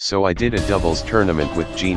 so I did a doubles tournament with G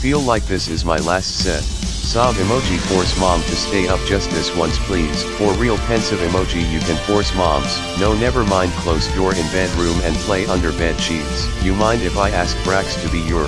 feel like this is my last set. Sob emoji force mom to stay up just this once please. For real pensive emoji you can force moms. No never mind close door in bedroom and play under bed sheets. You mind if I ask Brax to be your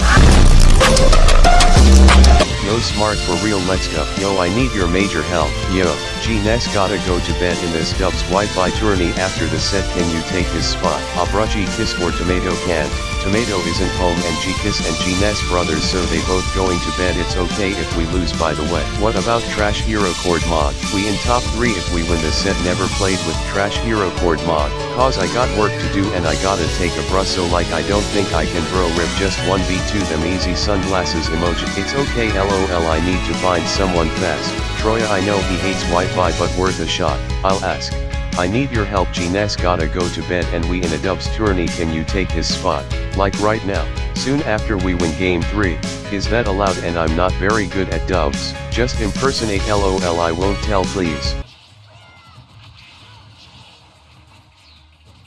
Yo smart for real let's go. Yo I need your major help. Yo, G-Ness gotta go to bed in this dub's Wi-Fi tourney after the set can you take his spot? Abrachi kiss or tomato can't, Tomato isn't home and G-Kiss and G-Ness brothers so they both going to bed it's okay if we lose by the way. What about Trash Hero Chord mod? We in top 3 if we win this set never played with Trash Hero Chord mod. Cause I got work to do and I gotta take a brush so like I don't think I can bro rip just 1v2 them easy sunglasses emoji. It's okay lol I need to find someone fast. Troya I know he hates Wi-Fi but worth a shot. I'll ask. I need your help G-Ness gotta go to bed and we in a dubs tourney can you take his spot, like right now, soon after we win game 3, is that allowed and I'm not very good at dubs, just impersonate lol I won't tell please.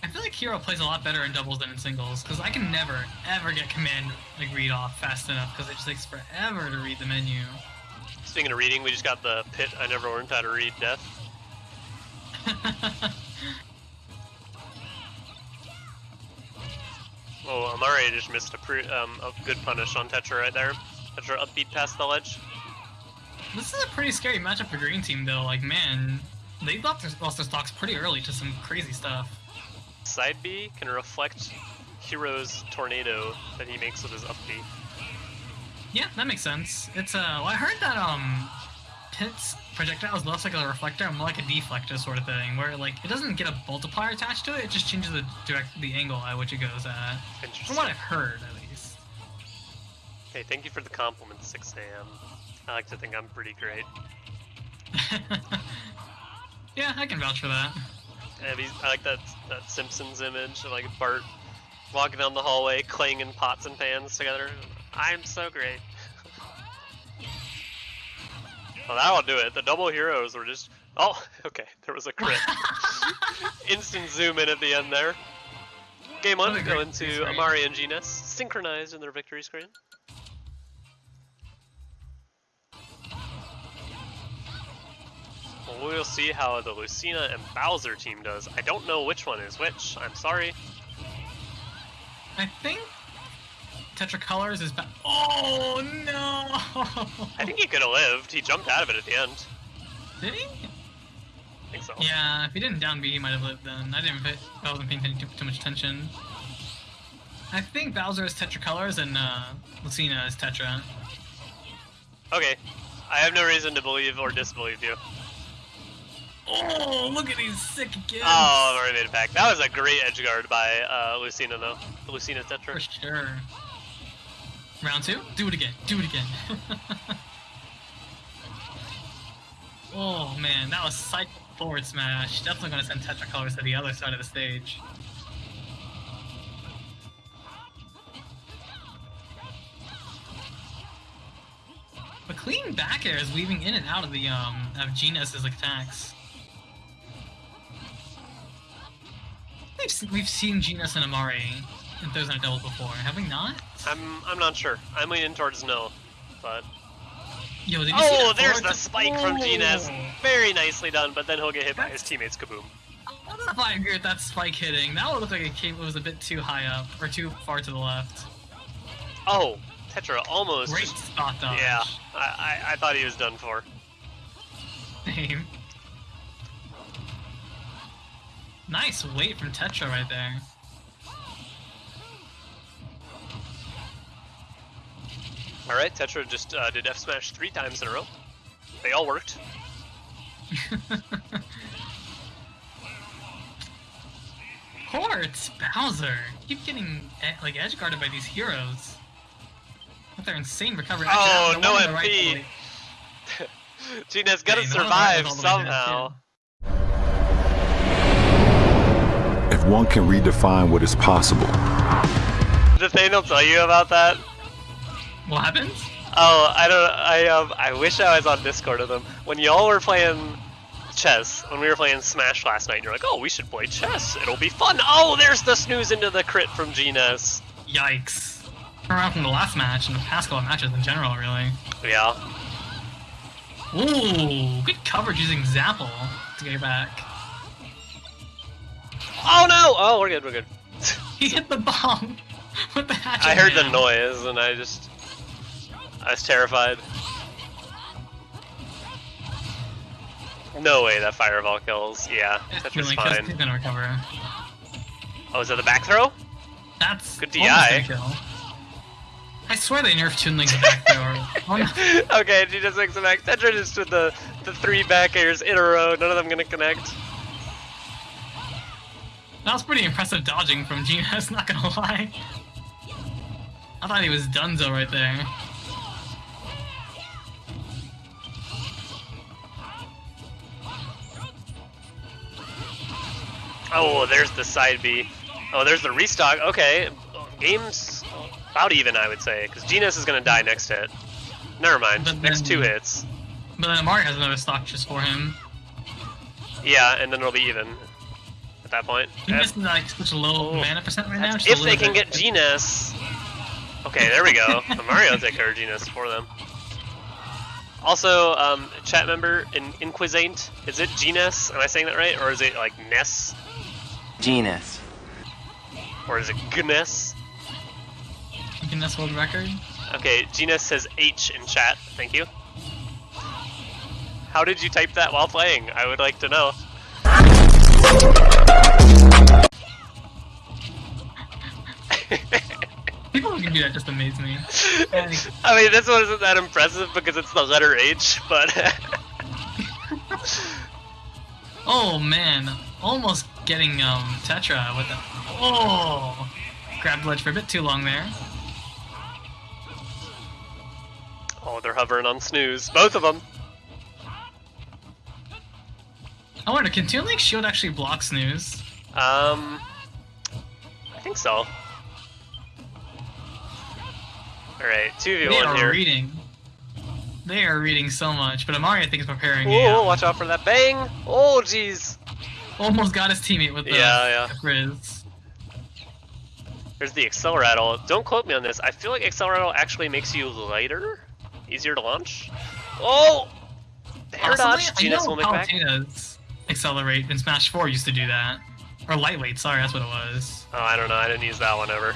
I feel like Hero plays a lot better in doubles than in singles, because I can never, ever get command like read off fast enough, because it just takes forever to read the menu. Speaking of reading, we just got the pit I never learned how to read death. oh, Amari just missed a, um, a good punish on Tetra right there. Tetra upbeat past the ledge. This is a pretty scary matchup for Green Team, though. Like, man, they lost their, lost their stocks pretty early to some crazy stuff. Side B can reflect Hero's tornado that he makes with his up B. Yeah, that makes sense. It's uh, well, I heard that um, Pit's projectile is less like a reflector, more like a deflector sort of thing, where like it doesn't get a multiplier attached to it; it just changes the direct the angle at which it goes at. From what I've heard, at least. Okay, thank you for the compliment, 6 a.m. I like to think I'm pretty great. yeah, I can vouch for that. And I like that that Simpsons image of like Bart walking down the hallway, clanging pots and pans together. I'm so great. well, that'll do it. The double heroes were just. Oh, okay. There was a crit. Instant zoom in at the end there. Game on, going to Amari and G-Ness, synchronized in their victory screen. Well, we'll see how the Lucina and Bowser team does. I don't know which one is which. I'm sorry. I think Tetra Colors is back. Oh no! I think he could have lived. He jumped out of it at the end. Did he? I think so. Yeah, if he didn't down B, he might have lived then. I didn't. Pay, I wasn't paying too, too much attention. I think Bowser is Tetra Colors and uh, Lucina is Tetra. Okay, I have no reason to believe or disbelieve you. Oh, look at these sick kids! Oh, I've already made it back. That was a great edge guard by uh, Lucina, though. Lucina Tetra. For sure. Round two? Do it again. Do it again. oh man, that was psych forward smash. Definitely gonna send Tetra Colors to the other side of the stage. But clean back air is weaving in and out of the um of G-Ness's attacks. We've, we've seen G-Ness and Amari in Thursday Night before, have we not? I'm I'm not sure. I'm leaning towards no, but. Yo, oh, there's the spike oh. from G-Ness. Very nicely done, but then he'll get hit by his teammates. Kaboom. I don't know if I agree with that spike hitting. That one look like it came it was a bit too high up or too far to the left. Oh, Tetra almost. Great spot dodge. Yeah, I, I I thought he was done for. Same. Nice weight from Tetra right there. Alright, Tetra just uh, did F smash three times in a row. They all worked. Ports! Bowser! Keep getting like edge guarded by these heroes. With their insane recovery. oh, no MP! Right Gina's gotta yeah, survive somehow. If one can redefine what is possible. Did Nathaniel tell you about that? What happens? Oh, I don't. I um. I wish I was on Discord with them when y'all were playing chess. When we were playing Smash last night, you're like, "Oh, we should play chess. It'll be fun." Oh, there's the snooze into the crit from G-Ness. Yikes! around from the last match and the past couple of matches in general, really. Yeah. Ooh, good coverage using Zapple to get back. Oh no! Oh, we're good, we're good. He hit the bomb with the hatchet. I heard the noise and I just... I was terrified. No way that fireball kills. Yeah, that's really close. He's fine. gonna recover. Oh, is that the back throw? That's Good DI. a kill. I swear they nerfed Toon Link's back thrower. Oh, okay, she just makes it back. Tetra just with the, the three back airs in a row, none of them gonna connect. That was pretty impressive dodging from Genius, not gonna lie. I thought he was Dunzo right there. Oh, there's the side B. Oh, there's the restock. Okay, game's about even, I would say, because Genus is gonna die next hit. Never mind, But next two hits. But then Amari has another stock just for him. Yeah, and then it'll be even at that point. Genius is like such a low Oh. mana percent right now. If they can bit. get Genus. Okay, there we go. Mario will take care of Genus for them. Also, um, chat member in Inquisate, is it Genus? Am I saying that right, or is it like Ness, Genus. or is it Gnes? Guinness World Record. Okay, Genus says H in chat. Thank you. How did you type that while playing? I would like to know. People who can do that just amaze me. I mean, this one isn't that impressive because it's the letter H, but Oh man, almost getting um Tetra with the oh grabbed ledge for a bit too long there. oh, they're hovering on snooze, both of them. I wonder, can Toon Link Shield actually block snooze? Um, I think so. All right, two v They one are here. reading. They are reading so much, but Amari I think is preparing. Um, watch out for that bang! Oh, jeez. Almost got his teammate with the Yeah, yeah. Grizz. There's the Acceleratle. Don't quote me on this. I feel like Acceleratle actually makes you lighter, easier to launch. Oh, the air Possibly, dodge. I Genus know will make back. Palutena's Accelerate in Smash 4 used to do that. Or Lightweight, sorry, that's what it was. Oh, I don't know. I didn't use that one ever.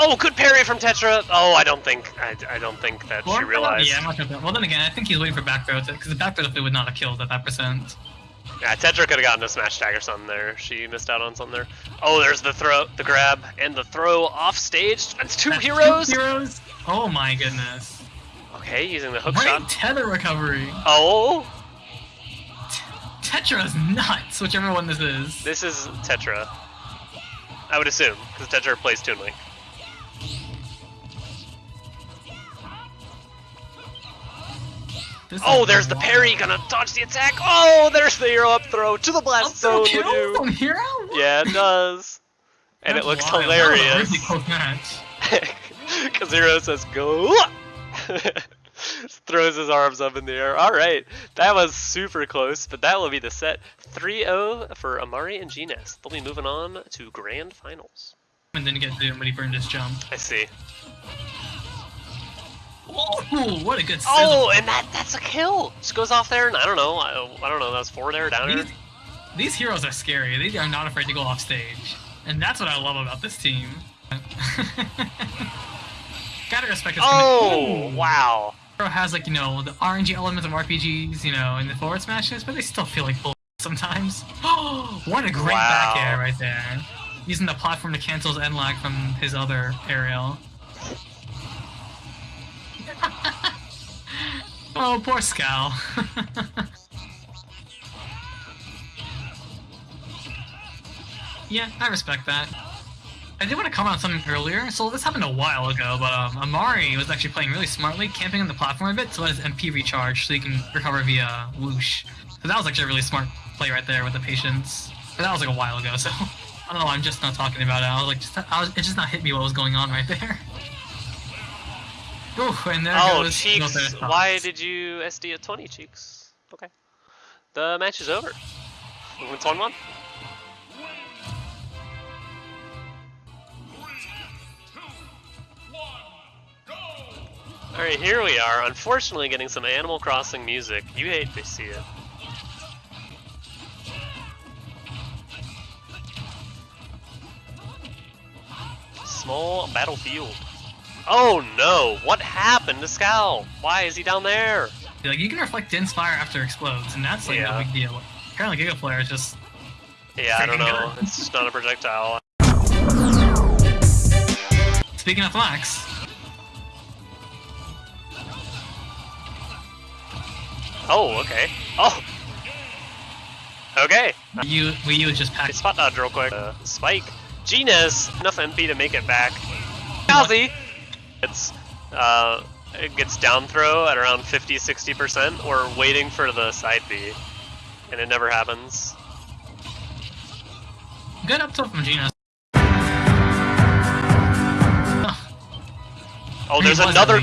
Oh, good parry from Tetra. Oh, I don't think. I, I don't think that she Or- realized. Yeah, I'm not sure. Well, then again, I think he's waiting for back throw, because the back throw definitely would not have killed at that percent. Yeah, Tetra could have gotten a smash tag or something there. She missed out on something there. Oh, there's the throw, the grab, and the throw off stage. That's two That's heroes. Two heroes? Oh my goodness. Okay, using the hook Great shot. tether recovery. Oh, Tetra's nuts, whichever one this is. this is Tetra. I would assume, because Tetra plays Toon Link. This Oh, there's the parry, gonna dodge the attack. Oh, there's the hero up throw to the blast zone. kill from hero? Yeah, it does. And That's it looks wild. Hilarious. match. Kazero says go. Throws his arms up in the air. All right, that was super close, but that will be the set 3-0 for Amari and Gnes. They'll be moving on to grand finals. And then get to when he burned his jump. I see. Oh, what a good oh, sizzle. Oh, and that that's a kill. Just goes off there, and I don't know. I, I don't know. That was four there, down here. These, these heroes are scary. They are not afraid to go off stage. And that's what I love about this team. Gotta respect this Oh, wow. Hero has like, you know, the RNG elements of RPGs, you know, in the forward smashes, but they still feel like bull sometimes. Oh, what a great Wow. back air right there. Using the platform to cancel his end lag from his other aerial. Oh, poor Scal. yeah, I respect that. I did want to comment on something earlier. So this happened a while ago, but um, Amari was actually playing really smartly, camping on the platform a bit to let his MP recharge so he can recover via whoosh. So that was actually a really smart play right there with the patience. But that was like a while ago, so I don't know. I'm just not talking about it. I was like, just, I was, it just not hit me what was going on right there. Ooh, and there Oh, goes Cheeks, why did you SD at 20, Cheeks? Okay. The match is over. It's 1 1. Alright, here we are. Unfortunately, getting some Animal Crossing music. You hate to see it. Small battlefield. Oh no! What happened to Scowl? Why is he down there? Like you can reflect Din's Fire after it explodes, and that's like Yeah. no big deal. Apparently, Giga Flare is just Yeah, I don't know. good. It's just not a projectile. speaking of flax. Oh, okay. Oh! Okay. You U just packed. spot dodge real quick. Uh, Spike. Genius! Enough MP to make it back. Kelsey! It's, uh, it gets down throw at around 50-60%. We're waiting for the side B. And it never happens. Good up tilt from Gina. Oh, there's another...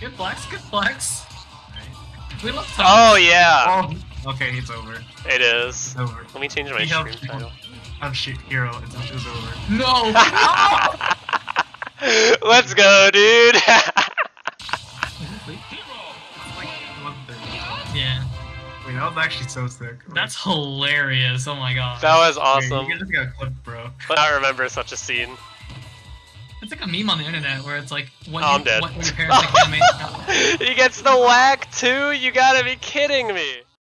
Good flex, good flex. We love Tom. Oh, yeah! Oh, okay, it's over. It is. It's over. Let me change my We have- stream title. I'm shit hero. It's, it's over. No! Let's go, dude! Yeah, Wait, that was actually so sick. that's hilarious. Oh my god. that was Wait, awesome. You just got clipped, bro. I remember such a scene. It's like a meme on the internet where it's like, what, Oh, I'm you, dead. what your parents like he gets the whack too? You gotta be kidding me.